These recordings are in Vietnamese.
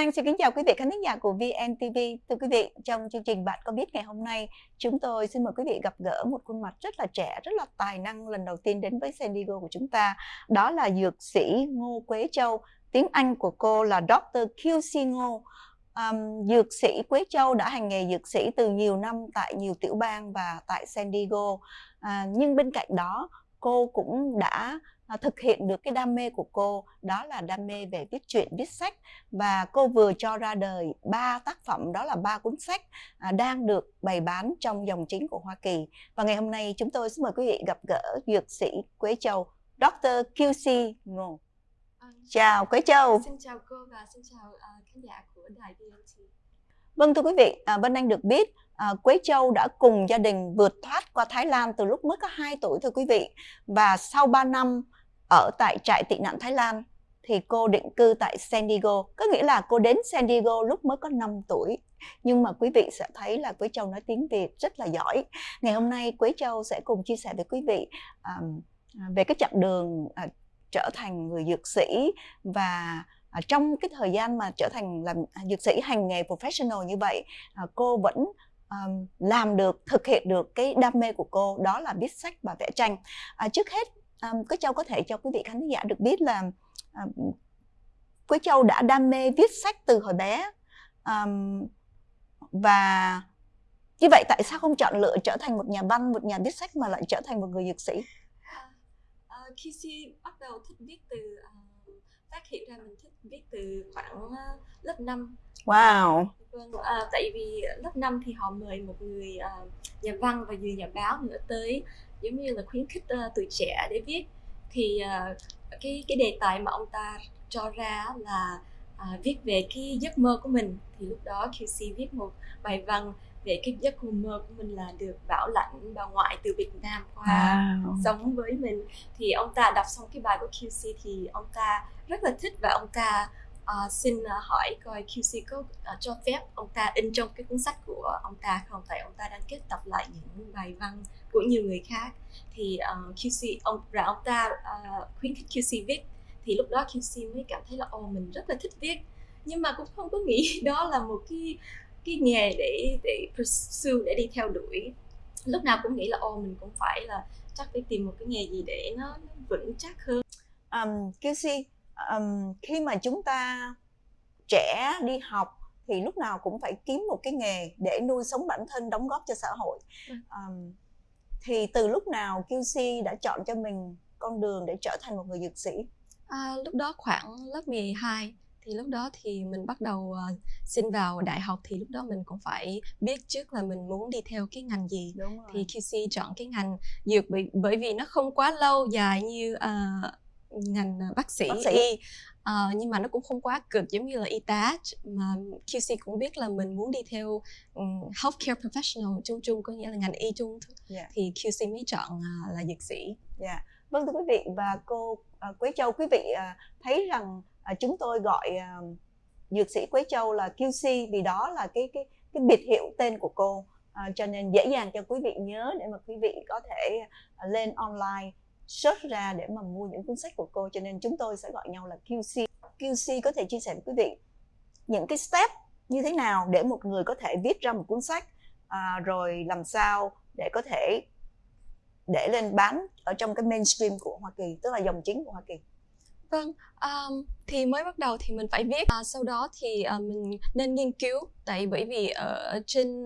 Anh xin kính chào quý vị khán thính giả của VNTV. Thưa quý vị, trong chương trình Bạn có biết ngày hôm nay, chúng tôi xin mời quý vị gặp gỡ một khuôn mặt rất là trẻ, rất là tài năng lần đầu tiên đến với San Diego của chúng ta. Đó là dược sĩ Ngô Quế Châu. Tiếng Anh của cô là Dr. QC Ngô. Um, dược sĩ Quế Châu đã hành nghề dược sĩ từ nhiều năm tại nhiều tiểu bang và tại San Diego. À, nhưng bên cạnh đó, cô cũng đã thực hiện được cái đam mê của cô đó là đam mê về viết truyện viết sách và cô vừa cho ra đời ba tác phẩm đó là ba cuốn sách à, đang được bày bán trong dòng chính của Hoa Kỳ và ngày hôm nay chúng tôi xin mời quý vị gặp gỡ dược sĩ Quế Châu Dr. QC Ngô À, chào Quế Châu xin chào cô và xin chào uh, khán giả của đài VNT. Vâng thưa quý vị, à, Vân Anh được biết à, Quế Châu đã cùng gia đình vượt thoát qua Thái Lan từ lúc mới có 2 tuổi thưa quý vị. Và sau 3 năm ở tại trại tị nạn Thái Lan thì cô định cư tại San Diego. Có nghĩa là cô đến San Diego lúc mới có 5 tuổi. Nhưng mà quý vị sẽ thấy là Quế Châu nói tiếng Việt rất là giỏi. Ngày hôm nay Quế Châu sẽ cùng chia sẻ với quý vị um, về cái chặng đường uh, trở thành người dược sĩ và uh, trong cái thời gian mà trở thành làm à, dược sĩ hành nghề professional như vậy uh, cô vẫn um, làm được thực hiện được cái đam mê của cô đó là viết sách và vẽ tranh à, trước hết um, Quế Châu có thể cho quý vị khán giả được biết là um, Quế Châu đã đam mê viết sách từ hồi bé um, và như vậy tại sao không chọn lựa trở thành một nhà văn một nhà viết sách mà lại trở thành một người dược sĩ? Uh, uh, khi bắt đầu thích viết từ uh, phát hiện ra mình thích viết từ khoảng uh, lớp 5 Wow. Vâng, à, tại vì lớp 5 thì họ mời một người uh, nhà văn và người nhà báo nữa tới giống như là khuyến khích uh, tuổi trẻ để viết. Thì uh, cái cái đề tài mà ông ta cho ra là uh, viết về cái giấc mơ của mình. Thì lúc đó QC viết một bài văn về cái giấc mơ của mình là được bảo lãnh bà ngoại từ Việt Nam qua wow. sống với mình. Thì ông ta đọc xong cái bài của QC thì ông ta rất là thích và ông ta uh, xin uh, hỏi coi QC có uh, cho phép ông ta in trong cái cuốn sách của ông ta không? Tại ông ta đang kết tập lại những bài văn của nhiều người khác. Thì uh, QC ông và ông ta uh, khuyến khích QC viết. Thì lúc đó QC mới cảm thấy là ô mình rất là thích viết. Nhưng mà cũng không có nghĩ đó là một cái cái nghề để để pursue để đi theo đuổi. Lúc nào cũng nghĩ là ô mình cũng phải là chắc phải tìm một cái nghề gì để nó, nó vững chắc hơn. Um, QC um, khi mà chúng ta trẻ đi học thì lúc nào cũng phải kiếm một cái nghề để nuôi sống bản thân đóng góp cho xã hội. Um, thì từ lúc nào QC đã chọn cho mình con đường để trở thành một người dược sĩ? À, lúc đó khoảng lớp 12 thì lúc đó thì mình bắt đầu uh, xin vào đại học thì lúc đó mình cũng phải biết trước là mình muốn đi theo cái ngành gì. Đúng rồi. thì QC chọn cái ngành dược bởi bởi vì nó không quá lâu dài như uh, ngành ờ, bác sĩ, bác sĩ. y uh, nhưng mà nó cũng không quá cực giống như là y tá mà QC cũng biết là mình muốn đi theo um, healthcare professional chung chung có nghĩa là ngành y chung yeah. Dạ. thì QC mới chọn uh, là dược sĩ. Yeah. Dạ. Vâng thưa quý vị và cô uh, Quế Châu quý vị uh, thấy rằng uh, chúng tôi gọi uh, dược sĩ Quế Châu là QC vì đó là cái cái cái biệt hiệu tên của cô. Uh, cho nên dễ dàng cho quý vị nhớ để mà quý vị có thể uh, lên online search ra để mà mua những cuốn sách của cô cho nên chúng tôi sẽ gọi nhau là QC. QC có thể chia sẻ với quý vị những cái step như thế nào để một người có thể viết ra một cuốn sách à, rồi làm sao để có thể để lên bán ở trong cái mainstream của Hoa Kỳ tức là dòng chính của Hoa Kỳ. Vâng, um, thì mới bắt đầu thì mình phải viết, à, sau đó thì uh, mình nên nghiên cứu, tại bởi vì ở trên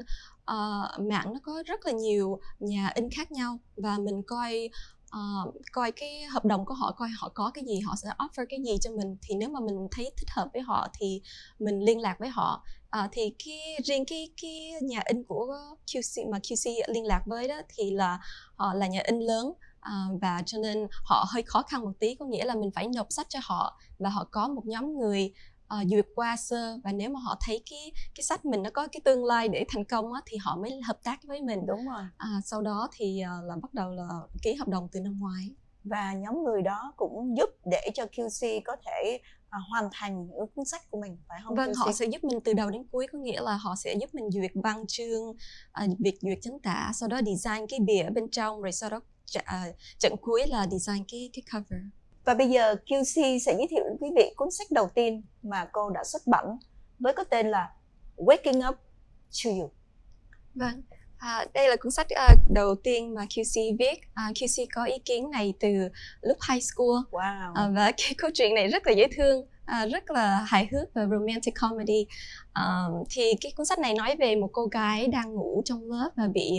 uh, mạng nó có rất là nhiều nhà in khác nhau và mình coi uh, coi cái hợp đồng của họ coi họ có cái gì họ sẽ offer cái gì cho mình. Thì nếu mà mình thấy thích hợp với họ thì mình liên lạc với họ. Uh, thì cái riêng cái cái nhà in của QC mà QC liên lạc với đó thì là họ là nhà in lớn. Uh, và cho nên họ hơi khó khăn một tí có nghĩa là mình phải nộp sách cho họ và họ có một nhóm người uh, duyệt qua sơ và nếu mà họ thấy cái cái sách mình nó có cái tương lai để thành công á, thì họ mới hợp tác với mình đúng rồi à, sau đó thì uh, là bắt đầu là ký hợp đồng từ năm ngoái và nhóm người đó cũng giúp để cho QC có thể à, hoàn thành những cuốn sách của mình phải không? Vâng, QC? họ sẽ giúp mình từ đầu đến cuối có nghĩa là họ sẽ giúp mình duyệt văn chương, à, việc duyệt chính tả, sau đó design cái bìa bên trong rồi sau đó à, trận cuối là design cái cái cover. Và bây giờ QC sẽ giới thiệu đến quý vị cuốn sách đầu tiên mà cô đã xuất bản với có tên là Waking Up to You. Vâng, à, đây là cuốn sách uh, đầu tiên mà QC viết. Uh, QC có ý kiến này từ lúc high school Wow. uh, và cái câu chuyện này rất là dễ thương, uh, rất là hài hước và romantic comedy. Uh, thì cái cuốn sách này nói về một cô gái đang ngủ trong lớp và bị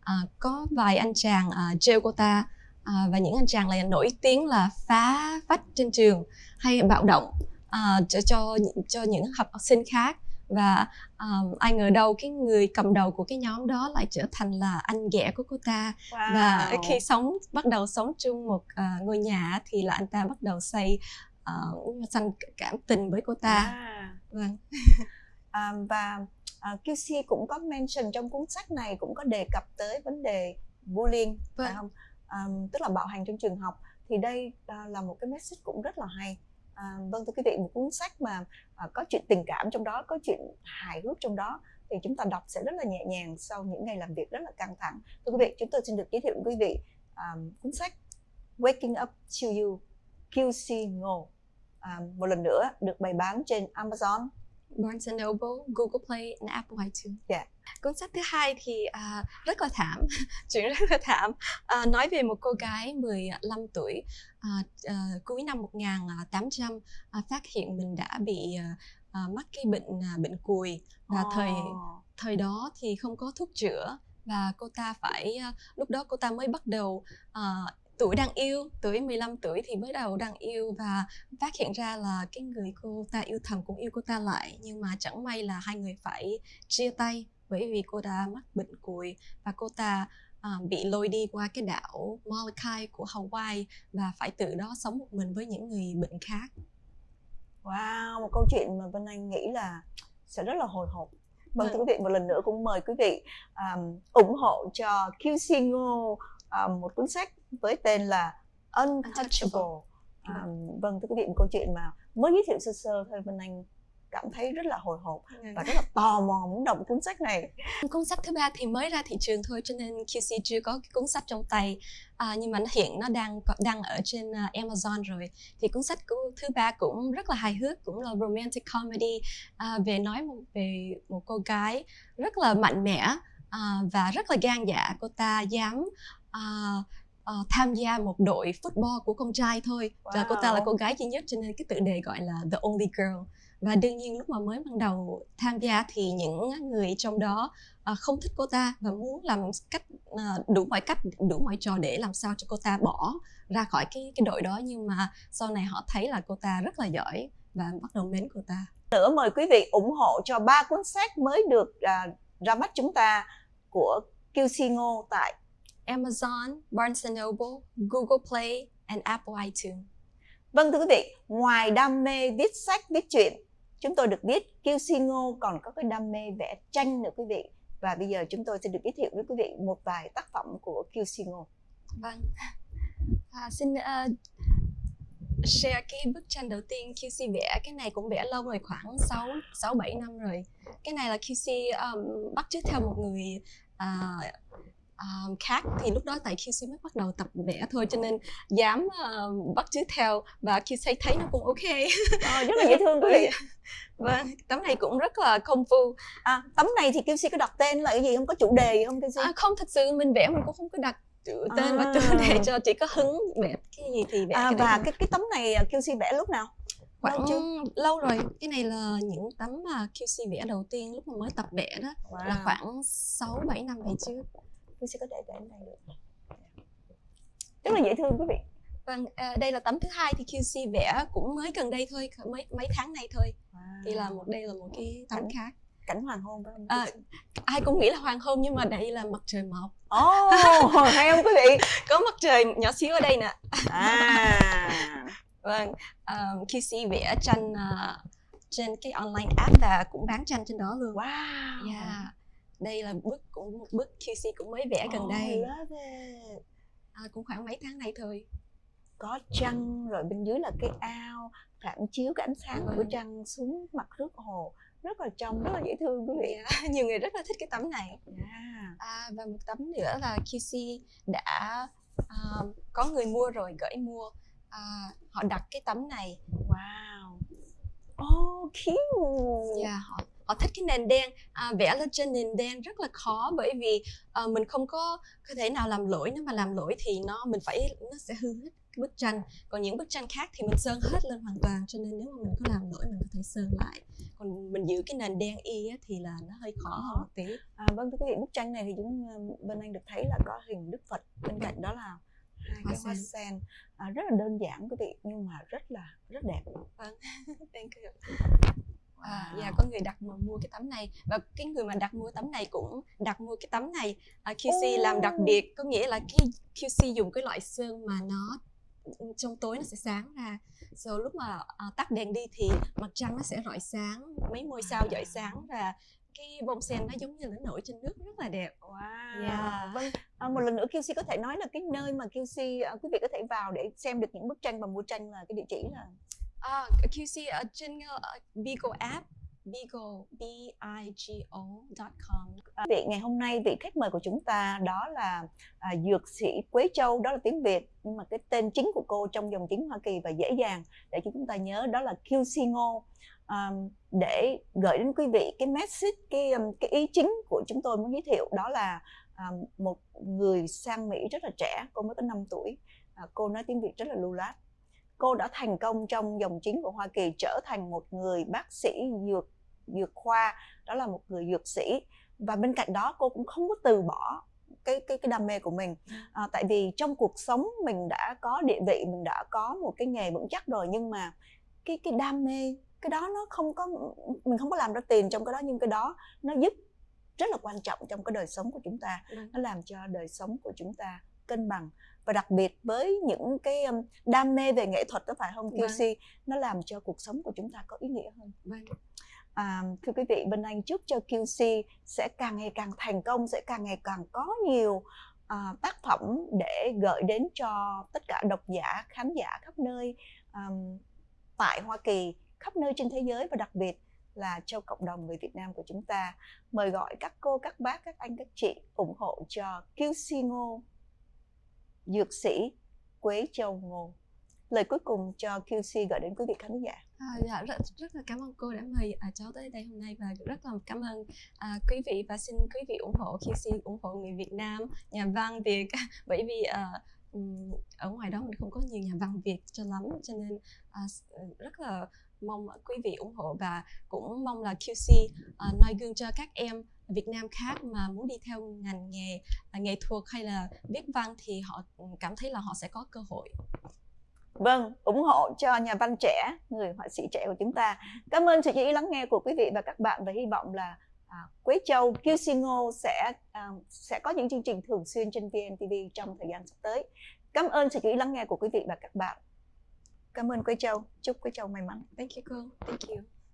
uh, có vài anh chàng uh, trêu cô ta uh, và những anh chàng này nổi tiếng là phá phách trên trường hay bạo động uh, cho, cho cho những học sinh khác và um, ai ngờ đâu cái người cầm đầu của cái nhóm đó lại trở thành là anh ghẻ của cô ta wow. và khi sống bắt đầu sống chung một uh, ngôi nhà thì là anh ta bắt đầu xây uh, sanh cảm tình với cô ta à. vâng à, và uh, QC cũng có mention trong cuốn sách này cũng có đề cập tới vấn đề bullying Vâng. phải không um, tức là bạo hành trong trường học thì đây uh, là một cái message cũng rất là hay. À, vâng thưa quý vị một cuốn sách mà à, có chuyện tình cảm trong đó có chuyện hài hước trong đó thì chúng ta đọc sẽ rất là nhẹ nhàng sau những ngày làm việc rất là căng thẳng. Thưa quý vị chúng tôi xin được giới thiệu với quý vị à, cuốn sách Waking Up to You QC Ngô à, một lần nữa được bày bán trên Amazon. Barnes and Noble, Google Play and Apple iTunes. Dạ. Cuốn sách thứ hai thì uh, rất là thảm, chuyện rất là thảm. Uh, nói về một cô gái 15 tuổi uh, uh, cuối năm 1800 uh, phát hiện mình đã bị uh, uh, mắc cái bệnh uh, bệnh cùi và oh. thời thời đó thì không có thuốc chữa và cô ta phải uh, lúc đó cô ta mới bắt đầu uh, tuổi đang yêu, tuổi 15 tuổi thì mới đầu đang yêu và phát hiện ra là cái người cô ta yêu thầm cũng yêu cô ta lại nhưng mà chẳng may là hai người phải chia tay bởi vì cô ta mắc bệnh cùi và cô ta uh, bị lôi đi qua cái đảo Molokai của Hawaii và phải tự đó sống một mình với những người bệnh khác. Wow, một câu chuyện mà Vân Anh nghĩ là sẽ rất là hồi hộp. Vâng, thưa quý vị, một lần nữa cũng mời quý vị um, ủng hộ cho QC Ngô um, một cuốn sách với tên là Untouchable. Um, vâng, thưa quý vị, một câu chuyện mà mới giới thiệu sơ sơ thôi Vân Anh cảm thấy rất là hồi hộp và rất là tò mò muốn đọc cuốn sách này. Cuốn sách thứ ba thì mới ra thị trường thôi cho nên QC chưa có cái cuốn sách trong tay à, nhưng mà nó hiện nó đang đang ở trên uh, Amazon rồi. Thì cuốn sách của thứ ba cũng rất là hài hước cũng là romantic comedy à, về nói một, về một cô gái rất là mạnh mẽ à, và rất là gan dạ. Cô ta dám uh, uh, tham gia một đội football của con trai thôi. Wow. và cô ta là cô gái duy nhất cho nên cái tự đề gọi là the only girl. Và đương nhiên lúc mà mới ban đầu tham gia thì những người trong đó uh, không thích cô ta và muốn làm cách uh, đủ mọi cách đủ mọi trò để làm sao cho cô ta bỏ ra khỏi cái cái đội đó. Nhưng mà sau này họ thấy là cô ta rất là giỏi và bắt đầu mến cô ta. Nữa mời quý vị ủng hộ cho ba cuốn sách mới được uh, ra mắt chúng ta của QC Ngô tại Amazon, Barnes Noble, Google Play and Apple iTunes. Vâng thưa quý vị, ngoài đam mê viết sách, viết truyện, chúng tôi được biết QC Ngô còn có cái đam mê vẽ tranh nữa quý vị. Và bây giờ chúng tôi sẽ được giới thiệu với quý vị một vài tác phẩm của QC Ngô. Vâng. À, xin uh, share cái bức tranh đầu tiên QC vẽ cái này cũng vẽ lâu rồi khoảng 6 6 7 năm rồi. Cái này là QC um, bắt chước theo một người uh, um, khác thì lúc đó tại QC mới bắt đầu tập vẽ thôi cho nên dám uh, bắt chước theo và QC thấy nó cũng ok. À, rất là dễ thương quý vị. Vâng tấm này cũng rất là công phu. À, tấm này thì QC có đặt tên là cái gì? Không có chủ đề gì không QC à, không thật sự mình vẽ mình cũng không có đặt chữ tên à. và chủ đề cho chỉ có hứng vẽ cái gì thì vẽ à, cái và cái cái tấm này QC vẽ lúc nào? Khoảng lâu, chưa? lâu rồi. Cái này là những tấm mà QC vẽ đầu tiên lúc mà mới tập vẽ đó. Wow. là khoảng 6 7 năm về trước tôi sẽ có thể để này được. Rất là dễ thương quý vị. Vâng à, đây là tấm thứ hai thì QC vẽ cũng mới gần đây thôi mấy mấy tháng này thôi. Wow. thì là một đây là một cái tấm cảnh, khác. cảnh hoàng hôn phải không? À, ai cũng nghĩ là hoàng hôn nhưng mà đây là mặt trời mọc. Ồ oh, hay không quý vị? Có mặt trời nhỏ xíu ở đây nè. À. Vâng um, QC vẽ tranh uh, trên cái online app và cũng bán tranh trên đó luôn. Wow. Yeah đây là bức cũng một bức QC cũng mới vẽ gần đây. à, cũng khoảng mấy tháng này thôi. Có trăng rồi bên dưới là cái ao phản chiếu cái ánh sáng của trăng xuống mặt nước hồ. Rất là trong rất là dễ thương quý vị. Yeah, nhiều người rất là thích cái tấm này. Yeah. à, và một tấm nữa là QC đã uh, có người mua rồi gửi mua. Uh, họ đặt cái tấm này. Wow. Oh, cute. Dạ, họ họ thích cái nền đen à, vẽ lên trên nền đen rất là khó bởi vì à, mình không có có thể nào làm lỗi nếu mà làm lỗi thì nó mình phải nó sẽ hư hết cái bức tranh còn những bức tranh khác thì mình sơn hết lên hoàn toàn cho nên nếu mà mình có làm lỗi mình có thể sơn lại còn mình giữ cái nền đen y á, thì là nó hơi khó hơn một tí À, vâng thưa quý vị, bức tranh này thì chúng ờ, bên anh được thấy là có hình Đức Phật bên cạnh đó là hai cái hoa sen. à, rất là đơn giản quý vị nhưng mà rất là rất đẹp. Thank you. Wow. dạ có người đặt mà mua cái tấm này. Và cái người mà đặt mua tấm này cũng đặt mua cái tấm này à, QC làm đặc biệt. Có nghĩa là cái QC dùng cái loại sơn mà nó trong tối nó sẽ sáng ra. Rồi lúc mà à, tắt đèn đi thì mặt trăng nó sẽ rọi sáng mấy ngôi sao rọi sáng và cái bông sen nó giống như là nổi trên nước rất là đẹp. Wow. Yeah. Vâng, à, một lần nữa QC có thể nói là cái nơi mà QC à, quý vị có thể vào để xem được những bức tranh và mua tranh là cái địa chỉ là Ờ, à, QC ở trên ờ, uh, Bigo app Bigo B I G O com. Ờ, vị ngày hôm nay vị khách mời của chúng ta đó là à, dược sĩ Quế Châu đó là tiếng Việt. Nhưng mà cái tên chính của cô trong dòng tiếng Hoa Kỳ và dễ dàng để chúng ta nhớ đó là QC Ngô. À, để gửi đến quý vị cái message cái um, cái ý chính của chúng tôi muốn giới thiệu đó là à, một người sang Mỹ rất là trẻ cô mới có 5 tuổi. À, cô nói tiếng Việt rất là lưu loát cô đã thành công trong dòng chính của Hoa Kỳ trở thành một người bác sĩ dược dược khoa đó là một người dược sĩ. Và bên cạnh đó cô cũng không có từ bỏ cái cái cái đam mê của mình. À, tại vì trong cuộc sống mình đã có địa vị mình đã có một cái nghề vững chắc rồi nhưng mà cái cái đam mê cái đó nó không có mình không có làm ra tiền trong cái đó nhưng cái đó nó giúp rất là quan trọng trong cái đời sống của chúng ta. Nó làm cho đời sống của chúng ta cân bằng và đặc biệt với những cái đam mê về nghệ thuật đó phải không Vâng. QC nó làm cho cuộc sống của chúng ta có ý nghĩa hơn vâng À, thưa quý vị, Bên Anh chúc cho QC sẽ càng ngày càng thành công, sẽ càng ngày càng có nhiều à, tác phẩm để gửi đến cho tất cả độc giả, khán giả khắp nơi àm, tại Hoa Kỳ, khắp nơi trên thế giới và đặc biệt là cho cộng đồng người Việt Nam của chúng ta. Mời gọi các cô, các bác, các anh, các chị ủng hộ cho QC Ngô, dược sĩ Quế Châu Ngô. Lời cuối cùng cho QC gửi đến quý vị khán giả. À, dạ rất rất là cảm ơn cô đã mời à, cháu tới đây hôm nay và rất là cảm ơn à, quý vị và xin quý vị ủng hộ QC ủng hộ người Việt Nam nhà văn Việt bởi vì à, ở ngoài đó mình không có nhiều nhà văn Việt cho lắm cho nên à, rất là mong quý vị ủng hộ và cũng mong là QC uh, à, noi gương cho các em Việt Nam khác mà muốn đi theo ngành nghề à, nghệ thuật hay là viết văn thì họ cảm thấy là họ sẽ có cơ hội Vâng, ủng hộ cho nhà văn trẻ, người họa sĩ trẻ của chúng ta. Cảm ơn sự chú ý lắng nghe của quý vị và các bạn và hy vọng là à, Quế Châu, QC Ngô sẽ à, sẽ có những chương trình thường xuyên trên VNTV trong thời gian sắp tới. Cảm ơn sự chú ý lắng nghe của quý vị và các bạn. Cảm ơn Quế Châu, chúc Quế Châu may mắn. Thank you cô. Thank you.